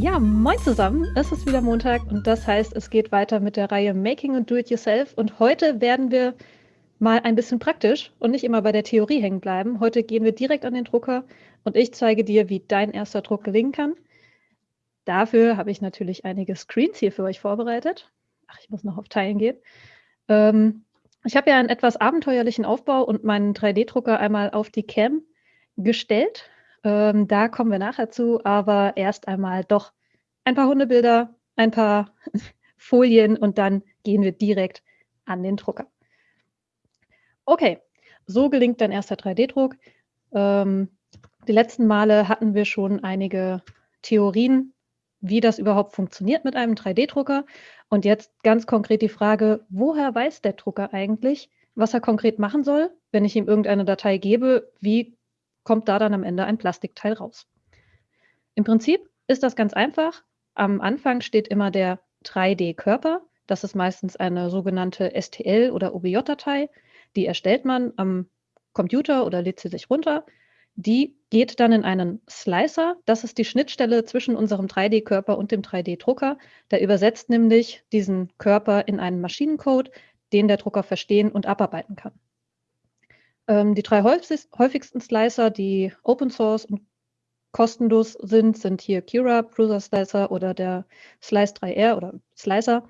Ja, moin zusammen. Es ist wieder Montag und das heißt, es geht weiter mit der Reihe Making und Do It Yourself. Und heute werden wir mal ein bisschen praktisch und nicht immer bei der Theorie hängen bleiben. Heute gehen wir direkt an den Drucker und ich zeige dir, wie dein erster Druck gelingen kann. Dafür habe ich natürlich einige Screens hier für euch vorbereitet. Ach, ich muss noch auf Teilen gehen. Ähm, ich habe ja einen etwas abenteuerlichen Aufbau und meinen 3D-Drucker einmal auf die Cam gestellt. Ähm, da kommen wir nachher zu, aber erst einmal doch ein paar Hundebilder, ein paar Folien und dann gehen wir direkt an den Drucker. Okay, so gelingt dein erster 3D-Druck. Ähm, die letzten Male hatten wir schon einige Theorien, wie das überhaupt funktioniert mit einem 3D-Drucker. Und jetzt ganz konkret die Frage, woher weiß der Drucker eigentlich, was er konkret machen soll? Wenn ich ihm irgendeine Datei gebe, wie kommt da dann am Ende ein Plastikteil raus? Im Prinzip ist das ganz einfach. Am Anfang steht immer der 3D-Körper. Das ist meistens eine sogenannte STL- oder OBJ-Datei. Die erstellt man am Computer oder lädt sie sich runter. Die geht dann in einen Slicer. Das ist die Schnittstelle zwischen unserem 3D-Körper und dem 3D-Drucker. Der übersetzt nämlich diesen Körper in einen Maschinencode, den der Drucker verstehen und abarbeiten kann. Ähm, die drei häufigsten Slicer, die Open Source und kostenlos sind, sind hier Cura, Prusa Slicer oder der Slice 3R oder Slicer.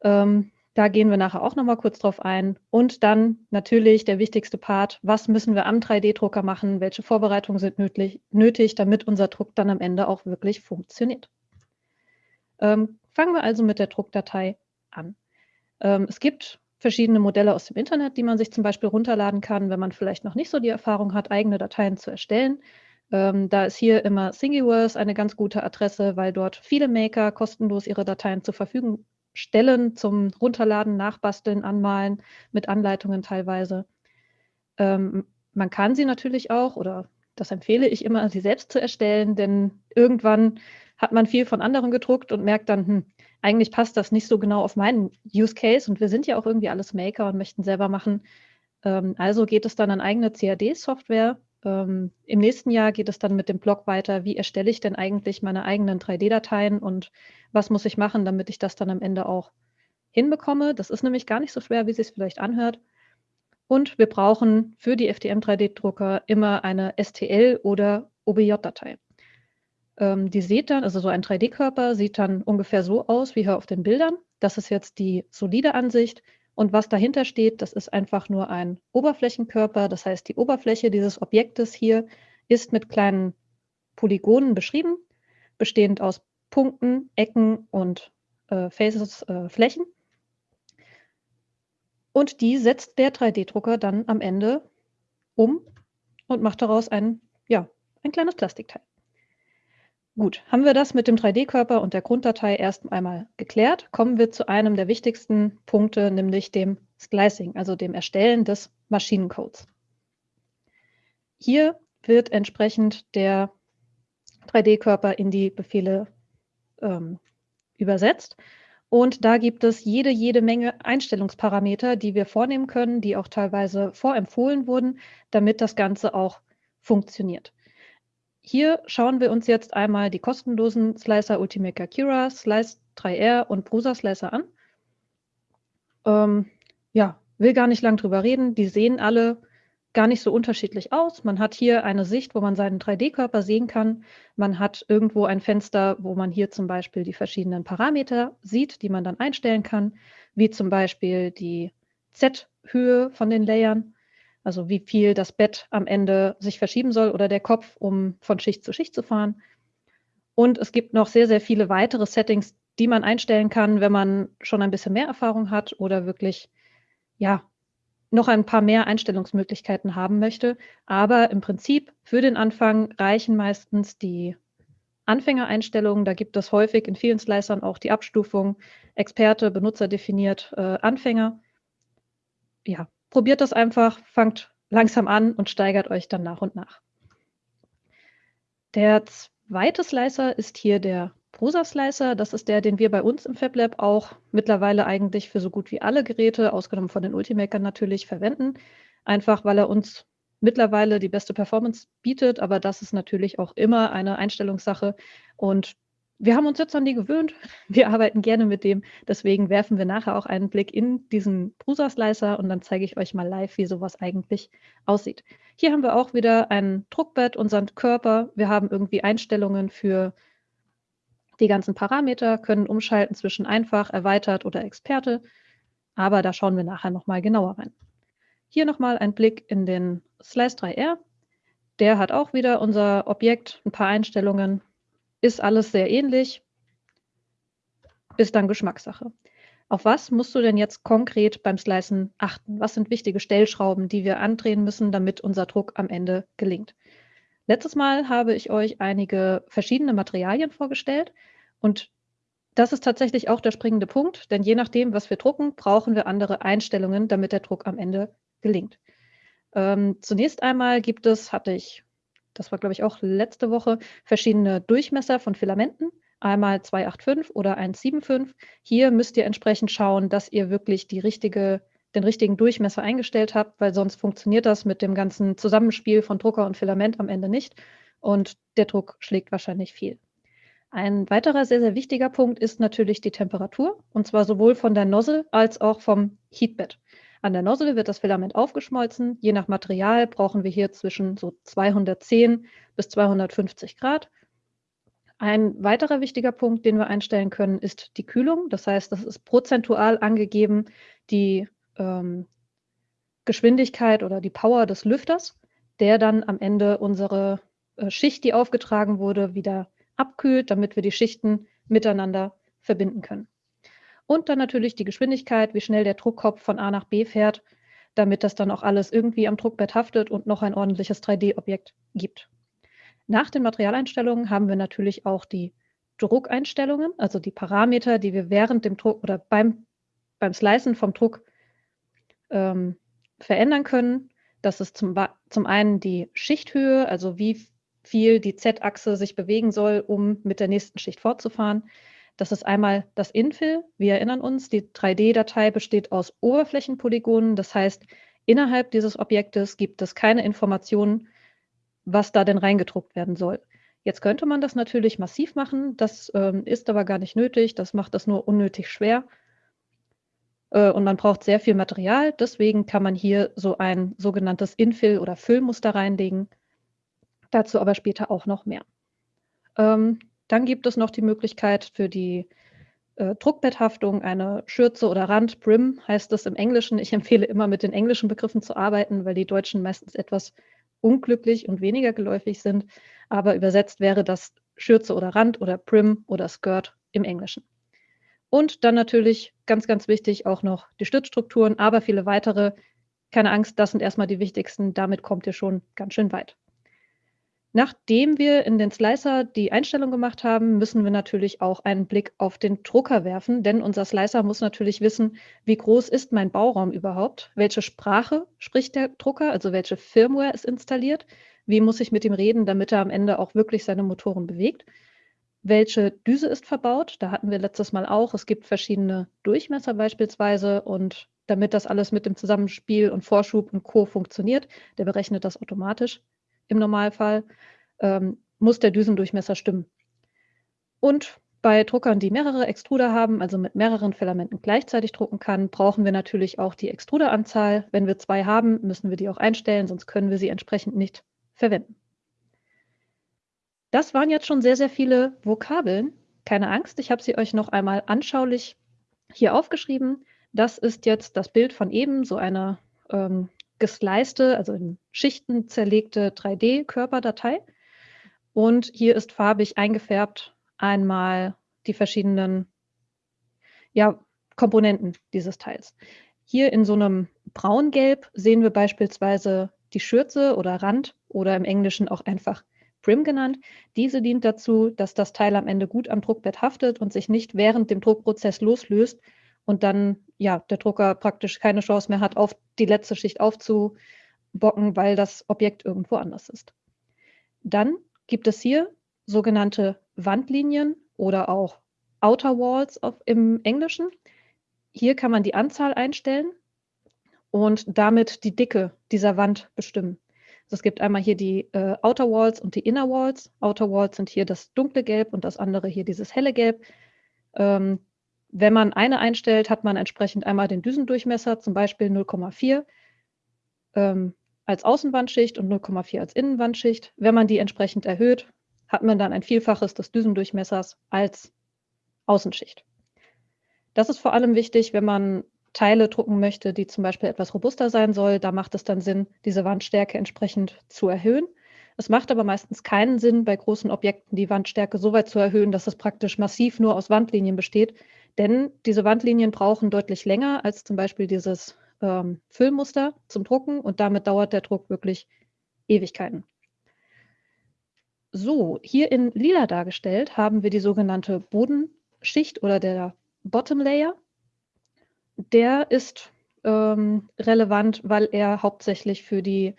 Ähm, da gehen wir nachher auch nochmal kurz drauf ein. Und dann natürlich der wichtigste Part, was müssen wir am 3D-Drucker machen, welche Vorbereitungen sind nötig, nötig, damit unser Druck dann am Ende auch wirklich funktioniert. Ähm, fangen wir also mit der Druckdatei an. Ähm, es gibt verschiedene Modelle aus dem Internet, die man sich zum Beispiel runterladen kann, wenn man vielleicht noch nicht so die Erfahrung hat, eigene Dateien zu erstellen. Ähm, da ist hier immer Thingiverse eine ganz gute Adresse, weil dort viele Maker kostenlos ihre Dateien zur Verfügung Stellen zum Runterladen, Nachbasteln, Anmalen mit Anleitungen teilweise. Ähm, man kann sie natürlich auch, oder das empfehle ich immer, sie selbst zu erstellen, denn irgendwann hat man viel von anderen gedruckt und merkt dann, hm, eigentlich passt das nicht so genau auf meinen Use Case und wir sind ja auch irgendwie alles Maker und möchten selber machen. Ähm, also geht es dann an eigene CAD-Software ähm, Im nächsten Jahr geht es dann mit dem Blog weiter, wie erstelle ich denn eigentlich meine eigenen 3D-Dateien und was muss ich machen, damit ich das dann am Ende auch hinbekomme. Das ist nämlich gar nicht so schwer, wie es sich vielleicht anhört. Und wir brauchen für die FDM 3D-Drucker immer eine STL- oder OBJ-Datei. Ähm, die sieht dann, also so ein 3D-Körper sieht dann ungefähr so aus wie hier auf den Bildern. Das ist jetzt die solide Ansicht. Und was dahinter steht, das ist einfach nur ein Oberflächenkörper. Das heißt, die Oberfläche dieses Objektes hier ist mit kleinen Polygonen beschrieben, bestehend aus Punkten, Ecken und äh, Faces, äh, Flächen. Und die setzt der 3D-Drucker dann am Ende um und macht daraus ein, ja, ein kleines Plastikteil. Gut, haben wir das mit dem 3D-Körper und der Grunddatei erst einmal geklärt, kommen wir zu einem der wichtigsten Punkte, nämlich dem Splicing, also dem Erstellen des Maschinencodes. Hier wird entsprechend der 3D-Körper in die Befehle ähm, übersetzt. Und da gibt es jede, jede Menge Einstellungsparameter, die wir vornehmen können, die auch teilweise vorempfohlen wurden, damit das Ganze auch funktioniert. Hier schauen wir uns jetzt einmal die kostenlosen Slicer Ultimaker Kira, Slice 3R und Prusa Slicer an. Ähm, ja, will gar nicht lang drüber reden. Die sehen alle gar nicht so unterschiedlich aus. Man hat hier eine Sicht, wo man seinen 3D-Körper sehen kann. Man hat irgendwo ein Fenster, wo man hier zum Beispiel die verschiedenen Parameter sieht, die man dann einstellen kann, wie zum Beispiel die Z-Höhe von den Layern also wie viel das Bett am Ende sich verschieben soll oder der Kopf, um von Schicht zu Schicht zu fahren. Und es gibt noch sehr, sehr viele weitere Settings, die man einstellen kann, wenn man schon ein bisschen mehr Erfahrung hat oder wirklich, ja, noch ein paar mehr Einstellungsmöglichkeiten haben möchte. Aber im Prinzip für den Anfang reichen meistens die Anfängereinstellungen. Da gibt es häufig in vielen Slicern auch die Abstufung Experte, Benutzer definiert, äh, Anfänger. Ja, probiert das einfach, fangt langsam an und steigert euch dann nach und nach. Der zweite Slicer ist hier der Prosa Slicer. Das ist der, den wir bei uns im FabLab auch mittlerweile eigentlich für so gut wie alle Geräte, ausgenommen von den Ultimakern natürlich, verwenden. Einfach weil er uns mittlerweile die beste Performance bietet, aber das ist natürlich auch immer eine Einstellungssache. Und wir haben uns jetzt an die gewöhnt. Wir arbeiten gerne mit dem. Deswegen werfen wir nachher auch einen Blick in diesen Prusa-Slicer und dann zeige ich euch mal live, wie sowas eigentlich aussieht. Hier haben wir auch wieder ein Druckbett, unseren Körper. Wir haben irgendwie Einstellungen für die ganzen Parameter, können umschalten zwischen einfach, erweitert oder Experte. Aber da schauen wir nachher nochmal genauer rein. Hier nochmal ein Blick in den Slice 3R. Der hat auch wieder unser Objekt, ein paar Einstellungen, ist alles sehr ähnlich, ist dann Geschmackssache. Auf was musst du denn jetzt konkret beim Slicen achten? Was sind wichtige Stellschrauben, die wir andrehen müssen, damit unser Druck am Ende gelingt? Letztes Mal habe ich euch einige verschiedene Materialien vorgestellt und das ist tatsächlich auch der springende Punkt, denn je nachdem, was wir drucken, brauchen wir andere Einstellungen, damit der Druck am Ende gelingt. Ähm, zunächst einmal gibt es, hatte ich das war glaube ich auch letzte Woche, verschiedene Durchmesser von Filamenten, einmal 285 oder 175. Hier müsst ihr entsprechend schauen, dass ihr wirklich die richtige, den richtigen Durchmesser eingestellt habt, weil sonst funktioniert das mit dem ganzen Zusammenspiel von Drucker und Filament am Ende nicht und der Druck schlägt wahrscheinlich viel. Ein weiterer sehr, sehr wichtiger Punkt ist natürlich die Temperatur, und zwar sowohl von der Nozzle als auch vom Heatbed. An der Nozzle wird das Filament aufgeschmolzen. Je nach Material brauchen wir hier zwischen so 210 bis 250 Grad. Ein weiterer wichtiger Punkt, den wir einstellen können, ist die Kühlung. Das heißt, das ist prozentual angegeben die ähm, Geschwindigkeit oder die Power des Lüfters, der dann am Ende unsere äh, Schicht, die aufgetragen wurde, wieder abkühlt, damit wir die Schichten miteinander verbinden können. Und dann natürlich die Geschwindigkeit, wie schnell der Druckkopf von A nach B fährt, damit das dann auch alles irgendwie am Druckbett haftet und noch ein ordentliches 3D-Objekt gibt. Nach den Materialeinstellungen haben wir natürlich auch die Druckeinstellungen, also die Parameter, die wir während dem Druck oder beim, beim Slicen vom Druck ähm, verändern können. Das ist zum, zum einen die Schichthöhe, also wie viel die Z-Achse sich bewegen soll, um mit der nächsten Schicht fortzufahren. Das ist einmal das Infill. Wir erinnern uns, die 3D-Datei besteht aus Oberflächenpolygonen. Das heißt, innerhalb dieses Objektes gibt es keine Informationen, was da denn reingedruckt werden soll. Jetzt könnte man das natürlich massiv machen. Das ähm, ist aber gar nicht nötig. Das macht das nur unnötig schwer. Äh, und man braucht sehr viel Material. Deswegen kann man hier so ein sogenanntes Infill- oder Füllmuster reinlegen. Dazu aber später auch noch mehr. Ähm, dann gibt es noch die Möglichkeit für die äh, Druckbetthaftung eine Schürze oder Rand, Brim heißt es im Englischen. Ich empfehle immer mit den englischen Begriffen zu arbeiten, weil die Deutschen meistens etwas unglücklich und weniger geläufig sind. Aber übersetzt wäre das Schürze oder Rand oder Brim oder Skirt im Englischen. Und dann natürlich ganz, ganz wichtig auch noch die Stützstrukturen, aber viele weitere. Keine Angst, das sind erstmal die wichtigsten. Damit kommt ihr schon ganz schön weit. Nachdem wir in den Slicer die Einstellung gemacht haben, müssen wir natürlich auch einen Blick auf den Drucker werfen, denn unser Slicer muss natürlich wissen, wie groß ist mein Bauraum überhaupt, welche Sprache spricht der Drucker, also welche Firmware ist installiert, wie muss ich mit ihm reden, damit er am Ende auch wirklich seine Motoren bewegt, welche Düse ist verbaut, da hatten wir letztes Mal auch, es gibt verschiedene Durchmesser beispielsweise. Und damit das alles mit dem Zusammenspiel und Vorschub und Co. funktioniert, der berechnet das automatisch im Normalfall, ähm, muss der Düsendurchmesser stimmen. Und bei Druckern, die mehrere Extruder haben, also mit mehreren Filamenten gleichzeitig drucken kann, brauchen wir natürlich auch die Extruderanzahl. Wenn wir zwei haben, müssen wir die auch einstellen, sonst können wir sie entsprechend nicht verwenden. Das waren jetzt schon sehr, sehr viele Vokabeln. Keine Angst, ich habe sie euch noch einmal anschaulich hier aufgeschrieben. Das ist jetzt das Bild von eben, so eine ähm, gesleiste, also in Schichten zerlegte 3D-Körperdatei. Und hier ist farbig eingefärbt einmal die verschiedenen ja, Komponenten dieses Teils. Hier in so einem Braungelb sehen wir beispielsweise die Schürze oder Rand oder im Englischen auch einfach Brim genannt. Diese dient dazu, dass das Teil am Ende gut am Druckbett haftet und sich nicht während dem Druckprozess loslöst und dann ja der Drucker praktisch keine Chance mehr hat, auf die letzte Schicht aufzubocken, weil das Objekt irgendwo anders ist. Dann gibt es hier sogenannte Wandlinien oder auch Outer Walls auf, im Englischen. Hier kann man die Anzahl einstellen und damit die Dicke dieser Wand bestimmen. Also es gibt einmal hier die äh, Outer Walls und die Inner Walls. Outer Walls sind hier das dunkle Gelb und das andere hier dieses helle Gelb. Ähm, wenn man eine einstellt, hat man entsprechend einmal den Düsendurchmesser, zum Beispiel 0,4 ähm, als Außenwandschicht und 0,4 als Innenwandschicht. Wenn man die entsprechend erhöht, hat man dann ein Vielfaches des Düsendurchmessers als Außenschicht. Das ist vor allem wichtig, wenn man Teile drucken möchte, die zum Beispiel etwas robuster sein soll. Da macht es dann Sinn, diese Wandstärke entsprechend zu erhöhen. Es macht aber meistens keinen Sinn, bei großen Objekten die Wandstärke so weit zu erhöhen, dass es praktisch massiv nur aus Wandlinien besteht. Denn diese Wandlinien brauchen deutlich länger als zum Beispiel dieses ähm, Füllmuster zum Drucken und damit dauert der Druck wirklich Ewigkeiten. So, hier in lila dargestellt haben wir die sogenannte Bodenschicht oder der Bottom Layer. Der ist ähm, relevant, weil er hauptsächlich für die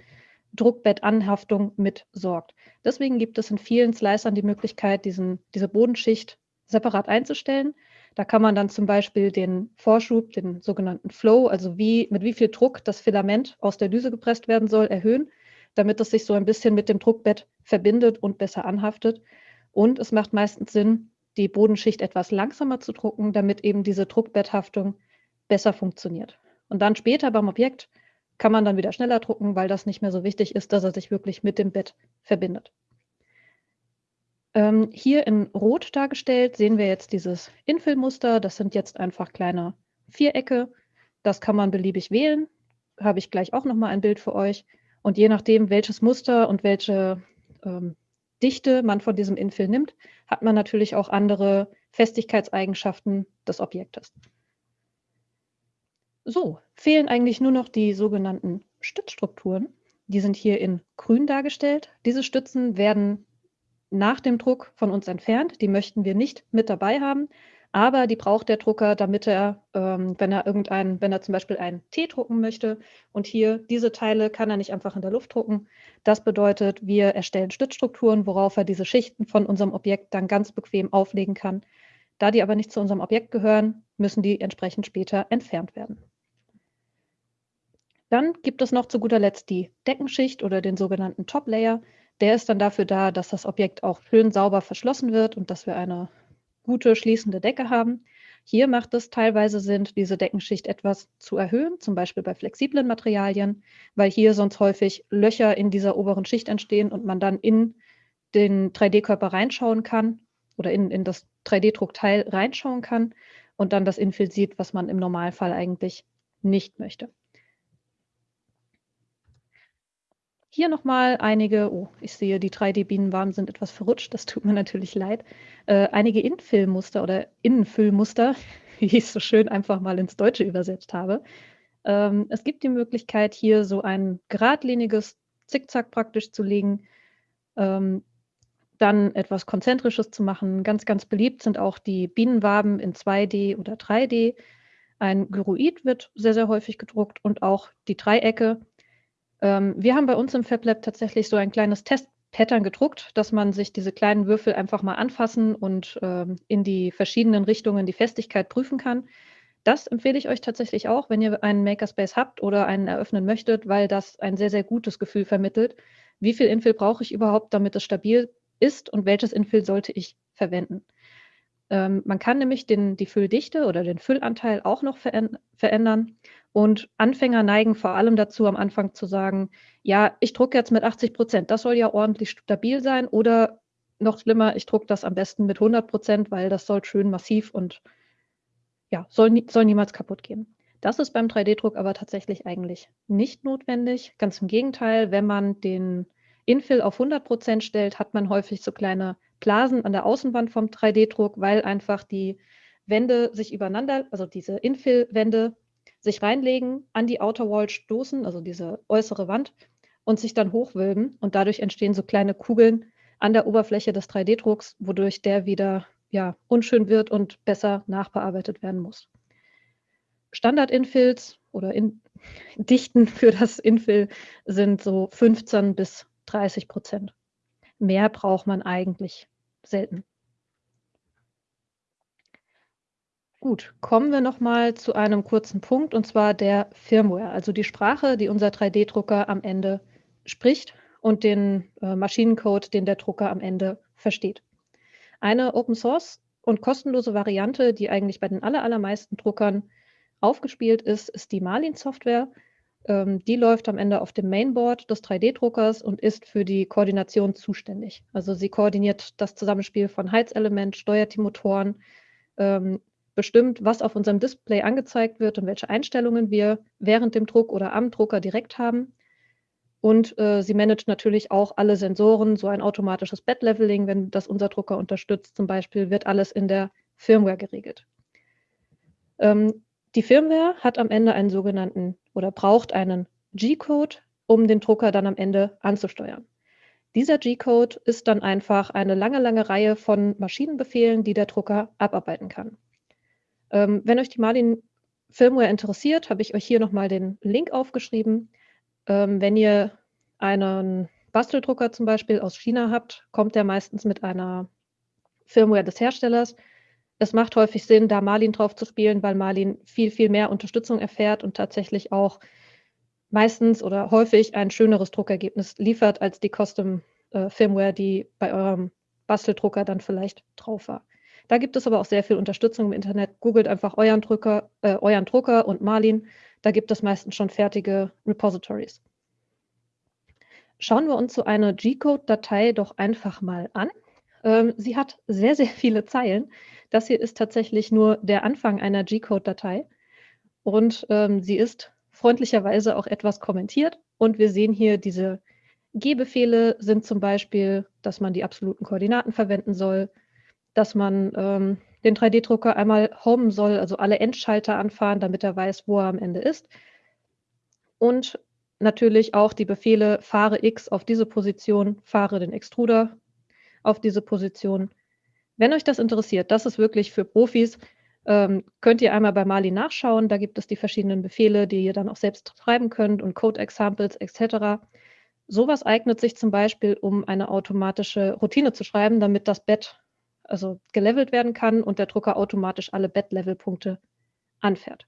Druckbettanhaftung mit sorgt. Deswegen gibt es in vielen Slicern die Möglichkeit, diesen, diese Bodenschicht separat einzustellen. Da kann man dann zum Beispiel den Vorschub, den sogenannten Flow, also wie, mit wie viel Druck das Filament aus der Düse gepresst werden soll, erhöhen, damit es sich so ein bisschen mit dem Druckbett verbindet und besser anhaftet. Und es macht meistens Sinn, die Bodenschicht etwas langsamer zu drucken, damit eben diese Druckbetthaftung besser funktioniert. Und dann später beim Objekt kann man dann wieder schneller drucken, weil das nicht mehr so wichtig ist, dass er sich wirklich mit dem Bett verbindet. Ähm, hier in Rot dargestellt sehen wir jetzt dieses Infill-Muster. Das sind jetzt einfach kleine Vierecke. Das kann man beliebig wählen. Habe ich gleich auch nochmal ein Bild für euch. Und je nachdem, welches Muster und welche ähm, Dichte man von diesem Infill nimmt, hat man natürlich auch andere Festigkeitseigenschaften des Objektes. So, fehlen eigentlich nur noch die sogenannten Stützstrukturen. Die sind hier in grün dargestellt. Diese Stützen werden nach dem Druck von uns entfernt. Die möchten wir nicht mit dabei haben, aber die braucht der Drucker, damit er, ähm, wenn er irgendein, wenn er zum Beispiel einen T drucken möchte und hier diese Teile kann er nicht einfach in der Luft drucken. Das bedeutet, wir erstellen Stützstrukturen, worauf er diese Schichten von unserem Objekt dann ganz bequem auflegen kann. Da die aber nicht zu unserem Objekt gehören, müssen die entsprechend später entfernt werden. Dann gibt es noch zu guter Letzt die Deckenschicht oder den sogenannten Top Layer. Der ist dann dafür da, dass das Objekt auch schön sauber verschlossen wird und dass wir eine gute schließende Decke haben. Hier macht es teilweise Sinn, diese Deckenschicht etwas zu erhöhen, zum Beispiel bei flexiblen Materialien, weil hier sonst häufig Löcher in dieser oberen Schicht entstehen und man dann in den 3D-Körper reinschauen kann oder in, in das 3D-Druckteil reinschauen kann und dann das Infill sieht, was man im Normalfall eigentlich nicht möchte. Hier nochmal einige, oh, ich sehe, die 3D-Bienenwaben sind etwas verrutscht, das tut mir natürlich leid. Äh, einige Infill-Muster oder Innenfüllmuster, wie ich es so schön einfach mal ins Deutsche übersetzt habe. Ähm, es gibt die Möglichkeit, hier so ein geradliniges Zickzack praktisch zu legen, ähm, dann etwas Konzentrisches zu machen. Ganz, ganz beliebt sind auch die Bienenwaben in 2D oder 3D. Ein Gyroid wird sehr, sehr häufig gedruckt und auch die Dreiecke ähm, wir haben bei uns im FabLab tatsächlich so ein kleines Testpattern gedruckt, dass man sich diese kleinen Würfel einfach mal anfassen und ähm, in die verschiedenen Richtungen die Festigkeit prüfen kann. Das empfehle ich euch tatsächlich auch, wenn ihr einen Makerspace habt oder einen eröffnen möchtet, weil das ein sehr, sehr gutes Gefühl vermittelt. Wie viel Infill brauche ich überhaupt, damit es stabil ist und welches Infill sollte ich verwenden? Ähm, man kann nämlich den, die Fülldichte oder den Füllanteil auch noch verändern. Und Anfänger neigen vor allem dazu, am Anfang zu sagen, ja, ich drucke jetzt mit 80 Prozent, das soll ja ordentlich stabil sein. Oder noch schlimmer, ich drucke das am besten mit 100 Prozent, weil das soll schön massiv und ja, soll, nie, soll niemals kaputt gehen. Das ist beim 3D-Druck aber tatsächlich eigentlich nicht notwendig. Ganz im Gegenteil, wenn man den Infill auf 100 Prozent stellt, hat man häufig so kleine Blasen an der Außenwand vom 3D-Druck, weil einfach die Wände sich übereinander, also diese Infill-Wände sich reinlegen, an die Outer Wall stoßen, also diese äußere Wand, und sich dann hochwölben. Und dadurch entstehen so kleine Kugeln an der Oberfläche des 3D-Drucks, wodurch der wieder ja, unschön wird und besser nachbearbeitet werden muss. Standard-Infills oder in Dichten für das Infill sind so 15 bis 30 Prozent. Mehr braucht man eigentlich selten. Gut, kommen wir noch mal zu einem kurzen Punkt und zwar der Firmware, also die Sprache, die unser 3D-Drucker am Ende spricht und den äh, Maschinencode, den der Drucker am Ende versteht. Eine Open Source und kostenlose Variante, die eigentlich bei den allermeisten Druckern aufgespielt ist, ist die Marlin-Software. Ähm, die läuft am Ende auf dem Mainboard des 3D-Druckers und ist für die Koordination zuständig. Also sie koordiniert das Zusammenspiel von Heizelement, steuert die Motoren, ähm, bestimmt, was auf unserem Display angezeigt wird und welche Einstellungen wir während dem Druck oder am Drucker direkt haben. Und äh, sie managt natürlich auch alle Sensoren, so ein automatisches Bed-Leveling, wenn das unser Drucker unterstützt zum Beispiel, wird alles in der Firmware geregelt. Ähm, die Firmware hat am Ende einen sogenannten oder braucht einen G-Code, um den Drucker dann am Ende anzusteuern. Dieser G-Code ist dann einfach eine lange, lange Reihe von Maschinenbefehlen, die der Drucker abarbeiten kann. Ähm, wenn euch die Marlin Firmware interessiert, habe ich euch hier nochmal den Link aufgeschrieben. Ähm, wenn ihr einen Basteldrucker zum Beispiel aus China habt, kommt der meistens mit einer Firmware des Herstellers. Es macht häufig Sinn, da Marlin drauf zu spielen, weil Marlin viel, viel mehr Unterstützung erfährt und tatsächlich auch meistens oder häufig ein schöneres Druckergebnis liefert als die Custom äh, Firmware, die bei eurem Basteldrucker dann vielleicht drauf war. Da gibt es aber auch sehr viel Unterstützung im Internet. Googelt einfach euren Drucker, äh, euren Drucker und Marlin. Da gibt es meistens schon fertige Repositories. Schauen wir uns so eine G-Code-Datei doch einfach mal an. Ähm, sie hat sehr, sehr viele Zeilen. Das hier ist tatsächlich nur der Anfang einer G-Code-Datei. Und ähm, sie ist freundlicherweise auch etwas kommentiert. Und wir sehen hier diese G-Befehle sind zum Beispiel, dass man die absoluten Koordinaten verwenden soll, dass man ähm, den 3D-Drucker einmal homen soll, also alle Endschalter anfahren, damit er weiß, wo er am Ende ist. Und natürlich auch die Befehle fahre X auf diese Position, fahre den Extruder auf diese Position. Wenn euch das interessiert, das ist wirklich für Profis, ähm, könnt ihr einmal bei Mali nachschauen. Da gibt es die verschiedenen Befehle, die ihr dann auch selbst schreiben könnt und Code-Examples etc. Sowas eignet sich zum Beispiel, um eine automatische Routine zu schreiben, damit das Bett also gelevelt werden kann und der Drucker automatisch alle Bed-Level-Punkte anfährt.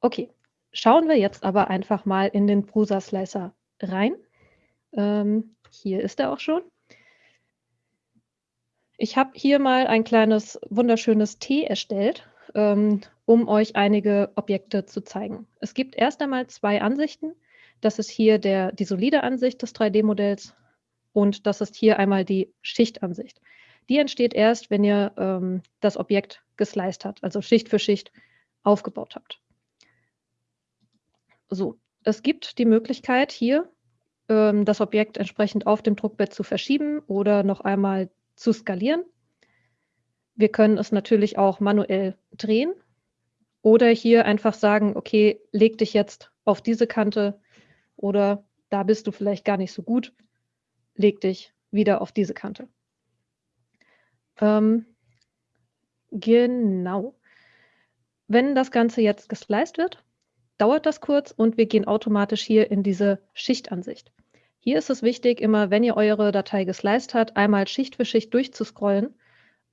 Okay, schauen wir jetzt aber einfach mal in den Prusa Slicer rein. Ähm, hier ist er auch schon. Ich habe hier mal ein kleines wunderschönes T erstellt, ähm, um euch einige Objekte zu zeigen. Es gibt erst einmal zwei Ansichten. Das ist hier der, die solide Ansicht des 3D-Modells und das ist hier einmal die Schichtansicht. Die entsteht erst, wenn ihr ähm, das Objekt gesliced habt, also Schicht für Schicht aufgebaut habt. So, es gibt die Möglichkeit hier ähm, das Objekt entsprechend auf dem Druckbett zu verschieben oder noch einmal zu skalieren. Wir können es natürlich auch manuell drehen oder hier einfach sagen, okay, leg dich jetzt auf diese Kante oder da bist du vielleicht gar nicht so gut leg dich wieder auf diese Kante. Ähm, genau. Wenn das Ganze jetzt gesliced wird, dauert das kurz und wir gehen automatisch hier in diese Schichtansicht. Hier ist es wichtig, immer wenn ihr eure Datei gesliced habt, einmal Schicht für Schicht durchzuscrollen,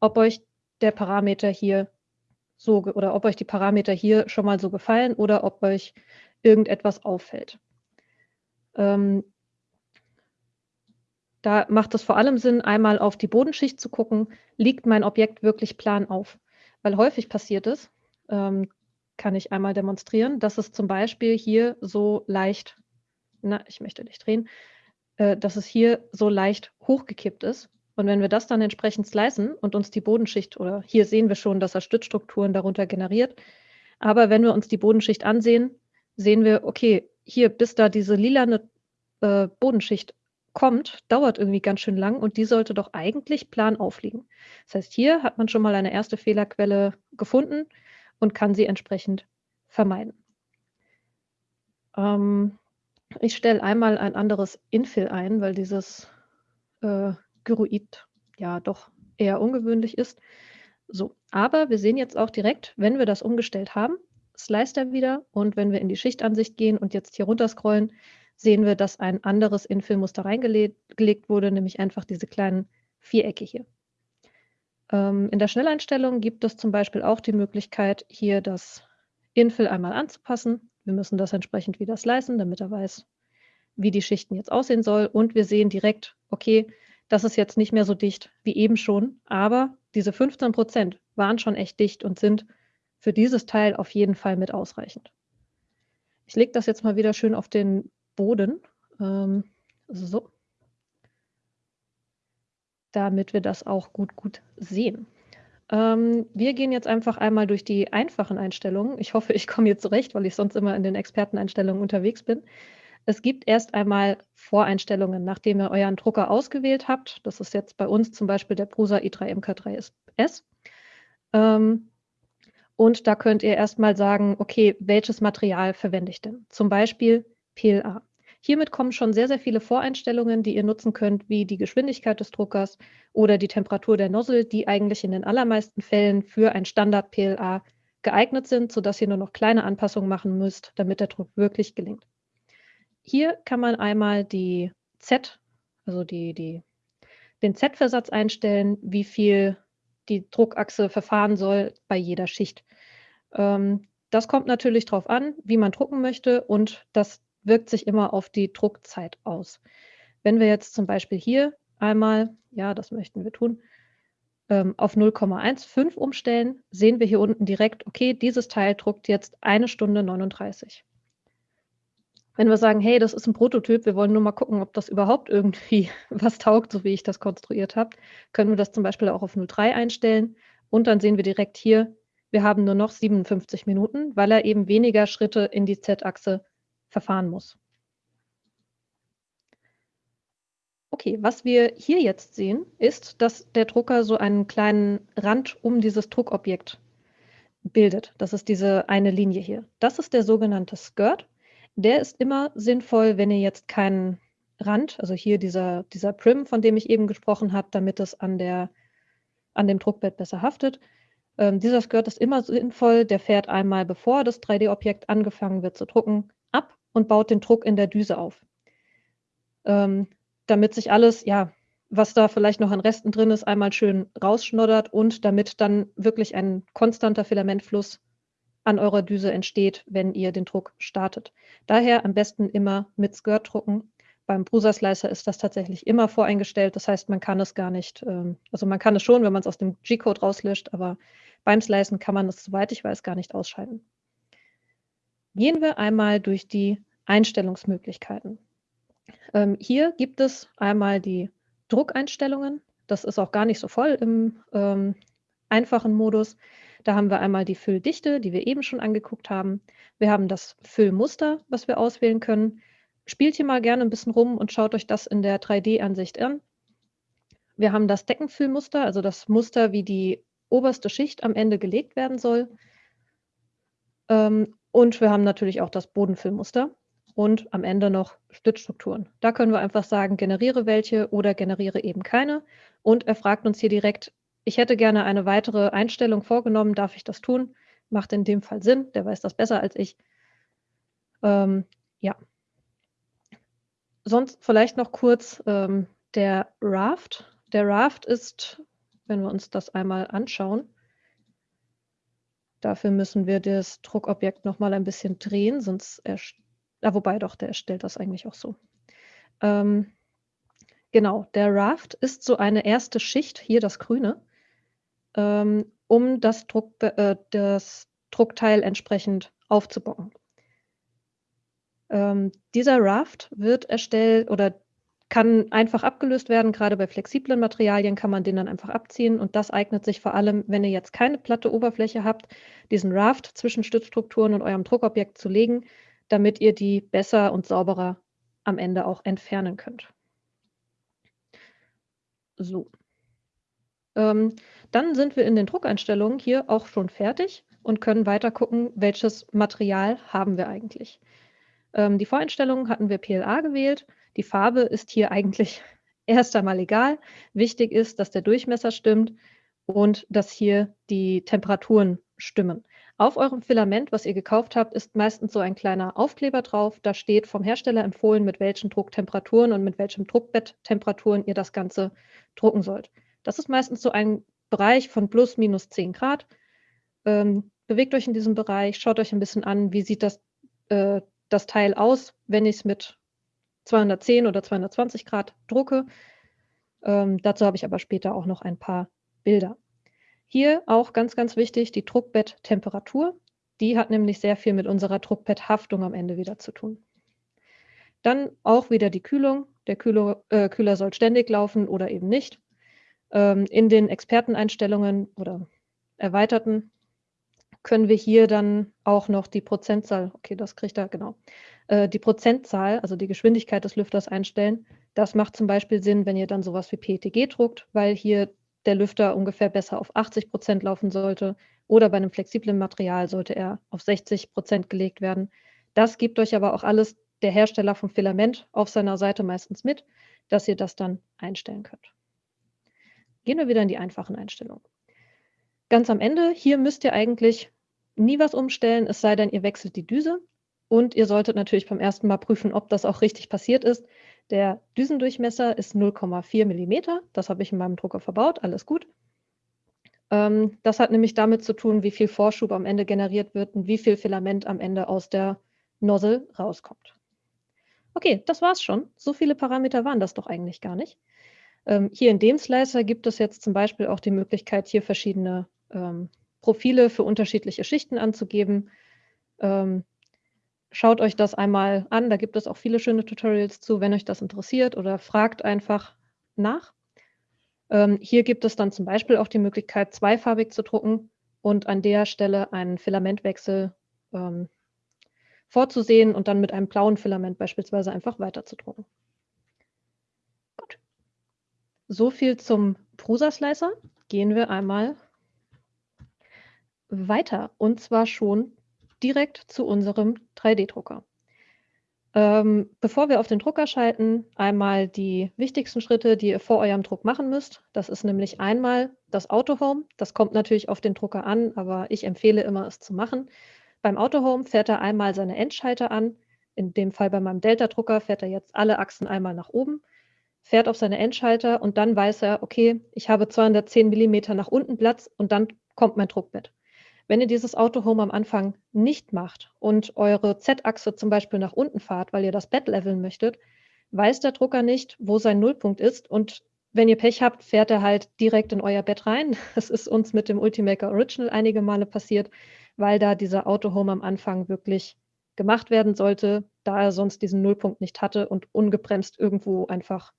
ob euch der Parameter hier so oder ob euch die Parameter hier schon mal so gefallen oder ob euch irgendetwas auffällt. Ähm, da macht es vor allem Sinn, einmal auf die Bodenschicht zu gucken, liegt mein Objekt wirklich plan auf? Weil häufig passiert es, ähm, kann ich einmal demonstrieren, dass es zum Beispiel hier so leicht, na, ich möchte nicht drehen, äh, dass es hier so leicht hochgekippt ist. Und wenn wir das dann entsprechend slicen und uns die Bodenschicht, oder hier sehen wir schon, dass er Stützstrukturen darunter generiert, aber wenn wir uns die Bodenschicht ansehen, sehen wir, okay, hier bis da diese lilane äh, Bodenschicht kommt, dauert irgendwie ganz schön lang und die sollte doch eigentlich plan aufliegen. Das heißt, hier hat man schon mal eine erste Fehlerquelle gefunden und kann sie entsprechend vermeiden. Ähm, ich stelle einmal ein anderes Infill ein, weil dieses äh, Gyroid ja doch eher ungewöhnlich ist. So, aber wir sehen jetzt auch direkt, wenn wir das umgestellt haben, slice er wieder und wenn wir in die Schichtansicht gehen und jetzt hier runter scrollen, sehen wir, dass ein anderes Infillmuster reingelegt wurde, nämlich einfach diese kleinen Vierecke hier. Ähm, in der Schnelleinstellung gibt es zum Beispiel auch die Möglichkeit, hier das Infill einmal anzupassen. Wir müssen das entsprechend wieder slicen, damit er weiß, wie die Schichten jetzt aussehen soll. Und wir sehen direkt, okay, das ist jetzt nicht mehr so dicht wie eben schon, aber diese 15 Prozent waren schon echt dicht und sind für dieses Teil auf jeden Fall mit ausreichend. Ich lege das jetzt mal wieder schön auf den Boden. Ähm, so. Damit wir das auch gut, gut sehen. Ähm, wir gehen jetzt einfach einmal durch die einfachen Einstellungen. Ich hoffe, ich komme jetzt zurecht, weil ich sonst immer in den Experteneinstellungen unterwegs bin. Es gibt erst einmal Voreinstellungen, nachdem ihr euren Drucker ausgewählt habt. Das ist jetzt bei uns zum Beispiel der Prusa i3 MK3S. Ähm, und da könnt ihr erstmal sagen, okay, welches Material verwende ich denn? Zum Beispiel PLA. Hiermit kommen schon sehr, sehr viele Voreinstellungen, die ihr nutzen könnt, wie die Geschwindigkeit des Druckers oder die Temperatur der Nozzle, die eigentlich in den allermeisten Fällen für ein Standard PLA geeignet sind, sodass ihr nur noch kleine Anpassungen machen müsst, damit der Druck wirklich gelingt. Hier kann man einmal die Z, also die, die, den Z-Versatz einstellen, wie viel die Druckachse verfahren soll bei jeder Schicht. Ähm, das kommt natürlich darauf an, wie man drucken möchte und das wirkt sich immer auf die Druckzeit aus. Wenn wir jetzt zum Beispiel hier einmal, ja, das möchten wir tun, ähm, auf 0,15 umstellen, sehen wir hier unten direkt, okay, dieses Teil druckt jetzt eine Stunde 39. Wenn wir sagen, hey, das ist ein Prototyp, wir wollen nur mal gucken, ob das überhaupt irgendwie was taugt, so wie ich das konstruiert habe, können wir das zum Beispiel auch auf 0,3 einstellen und dann sehen wir direkt hier, wir haben nur noch 57 Minuten, weil er eben weniger Schritte in die Z-Achse verfahren muss. Okay, was wir hier jetzt sehen, ist, dass der Drucker so einen kleinen Rand um dieses Druckobjekt bildet. Das ist diese eine Linie hier. Das ist der sogenannte Skirt. Der ist immer sinnvoll, wenn ihr jetzt keinen Rand, also hier dieser, dieser Prim, von dem ich eben gesprochen habe, damit es an, der, an dem Druckbett besser haftet. Ähm, dieser Skirt ist immer sinnvoll. Der fährt einmal, bevor das 3D-Objekt angefangen wird zu drucken, und baut den Druck in der Düse auf. Ähm, damit sich alles, ja, was da vielleicht noch an Resten drin ist, einmal schön rausschnoddert und damit dann wirklich ein konstanter Filamentfluss an eurer Düse entsteht, wenn ihr den Druck startet. Daher am besten immer mit Skirt drucken. Beim Brusa Slicer ist das tatsächlich immer voreingestellt. Das heißt, man kann es gar nicht, ähm, also man kann es schon, wenn man es aus dem G-Code rauslöscht, aber beim Slicen kann man es, soweit ich weiß, gar nicht ausschalten. Gehen wir einmal durch die Einstellungsmöglichkeiten. Ähm, hier gibt es einmal die Druckeinstellungen. Das ist auch gar nicht so voll im ähm, einfachen Modus. Da haben wir einmal die Fülldichte, die wir eben schon angeguckt haben. Wir haben das Füllmuster, was wir auswählen können. Spielt hier mal gerne ein bisschen rum und schaut euch das in der 3D-Ansicht an. Wir haben das Deckenfüllmuster, also das Muster, wie die oberste Schicht am Ende gelegt werden soll. Ähm, und wir haben natürlich auch das Bodenfüllmuster und am Ende noch Stützstrukturen. Da können wir einfach sagen, generiere welche oder generiere eben keine. Und er fragt uns hier direkt, ich hätte gerne eine weitere Einstellung vorgenommen, darf ich das tun? Macht in dem Fall Sinn, der weiß das besser als ich. Ähm, ja. Sonst vielleicht noch kurz ähm, der Raft. Der Raft ist, wenn wir uns das einmal anschauen, dafür müssen wir das Druckobjekt noch mal ein bisschen drehen, sonst ja, wobei doch, der erstellt das eigentlich auch so. Ähm, genau, der Raft ist so eine erste Schicht, hier das Grüne, ähm, um das, Druck, äh, das Druckteil entsprechend aufzubauen. Ähm, dieser Raft wird erstellt oder kann einfach abgelöst werden. Gerade bei flexiblen Materialien kann man den dann einfach abziehen. Und das eignet sich vor allem, wenn ihr jetzt keine platte Oberfläche habt, diesen Raft zwischen Stützstrukturen und eurem Druckobjekt zu legen, damit ihr die besser und sauberer am Ende auch entfernen könnt. So. Ähm, dann sind wir in den Druckeinstellungen hier auch schon fertig und können weiter gucken, welches Material haben wir eigentlich. Ähm, die Voreinstellungen hatten wir PLA gewählt. Die Farbe ist hier eigentlich erst einmal egal. Wichtig ist, dass der Durchmesser stimmt und dass hier die Temperaturen stimmen. Auf eurem Filament, was ihr gekauft habt, ist meistens so ein kleiner Aufkleber drauf. Da steht vom Hersteller empfohlen, mit welchen Drucktemperaturen und mit welchem Druckbetttemperaturen ihr das Ganze drucken sollt. Das ist meistens so ein Bereich von plus minus 10 Grad. Ähm, bewegt euch in diesem Bereich, schaut euch ein bisschen an, wie sieht das, äh, das Teil aus, wenn ich es mit 210 oder 220 Grad drucke. Ähm, dazu habe ich aber später auch noch ein paar Bilder. Hier auch ganz, ganz wichtig die Druckbetttemperatur. Die hat nämlich sehr viel mit unserer Druckbetthaftung am Ende wieder zu tun. Dann auch wieder die Kühlung. Der Kühler, äh, Kühler soll ständig laufen oder eben nicht. Ähm, in den Experteneinstellungen oder erweiterten können wir hier dann auch noch die Prozentzahl, okay, das kriegt er, genau, äh, die Prozentzahl, also die Geschwindigkeit des Lüfters einstellen. Das macht zum Beispiel Sinn, wenn ihr dann sowas wie PETG druckt, weil hier der Lüfter ungefähr besser auf 80 Prozent laufen sollte oder bei einem flexiblen Material sollte er auf 60 Prozent gelegt werden. Das gibt euch aber auch alles der Hersteller vom Filament auf seiner Seite meistens mit, dass ihr das dann einstellen könnt. Gehen wir wieder in die einfachen Einstellungen. Ganz am Ende, hier müsst ihr eigentlich nie was umstellen, es sei denn, ihr wechselt die Düse. Und ihr solltet natürlich beim ersten Mal prüfen, ob das auch richtig passiert ist. Der Düsendurchmesser ist 0,4 mm. Das habe ich in meinem Drucker verbaut. Alles gut. Ähm, das hat nämlich damit zu tun, wie viel Vorschub am Ende generiert wird und wie viel Filament am Ende aus der Nozzle rauskommt. Okay, das war's schon. So viele Parameter waren das doch eigentlich gar nicht. Ähm, hier in dem Slicer gibt es jetzt zum Beispiel auch die Möglichkeit, hier verschiedene ähm, Profile für unterschiedliche Schichten anzugeben. Ähm, schaut euch das einmal an, da gibt es auch viele schöne Tutorials zu, wenn euch das interessiert oder fragt einfach nach. Ähm, hier gibt es dann zum Beispiel auch die Möglichkeit, zweifarbig zu drucken und an der Stelle einen Filamentwechsel ähm, vorzusehen und dann mit einem blauen Filament beispielsweise einfach weiterzudrucken. Gut. So viel zum Prusa-Slicer. Gehen wir einmal weiter und zwar schon direkt zu unserem 3D-Drucker. Ähm, bevor wir auf den Drucker schalten, einmal die wichtigsten Schritte, die ihr vor eurem Druck machen müsst. Das ist nämlich einmal das Auto Home. Das kommt natürlich auf den Drucker an, aber ich empfehle immer, es zu machen. Beim Autohome fährt er einmal seine Endschalter an. In dem Fall bei meinem Delta-Drucker fährt er jetzt alle Achsen einmal nach oben, fährt auf seine Endschalter und dann weiß er, okay, ich habe 210 mm nach unten Platz und dann kommt mein Druckbett. Wenn ihr dieses Autohome am Anfang nicht macht und eure Z-Achse zum Beispiel nach unten fahrt, weil ihr das Bett leveln möchtet, weiß der Drucker nicht, wo sein Nullpunkt ist und wenn ihr Pech habt, fährt er halt direkt in euer Bett rein. Das ist uns mit dem Ultimaker Original einige Male passiert weil da dieser Autohome am Anfang wirklich gemacht werden sollte, da er sonst diesen Nullpunkt nicht hatte und ungebremst irgendwo einfach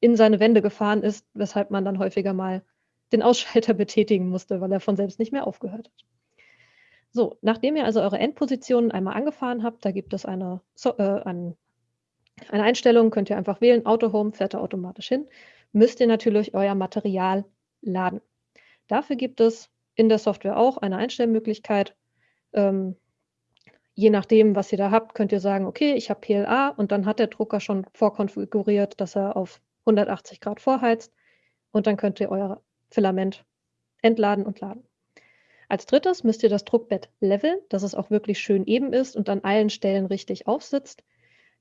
in seine Wände gefahren ist, weshalb man dann häufiger mal den Ausschalter betätigen musste, weil er von selbst nicht mehr aufgehört hat. So, nachdem ihr also eure Endpositionen einmal angefahren habt, da gibt es eine, so, äh, eine, Einstellung, könnt ihr einfach wählen, Autohome fährt er automatisch hin, müsst ihr natürlich euer Material laden. Dafür gibt es in der Software auch eine Einstellmöglichkeit. Ähm, je nachdem, was ihr da habt, könnt ihr sagen, okay, ich habe PLA und dann hat der Drucker schon vorkonfiguriert, dass er auf 180 Grad vorheizt und dann könnt ihr euer Filament entladen und laden. Als drittes müsst ihr das Druckbett leveln, dass es auch wirklich schön eben ist und an allen Stellen richtig aufsitzt.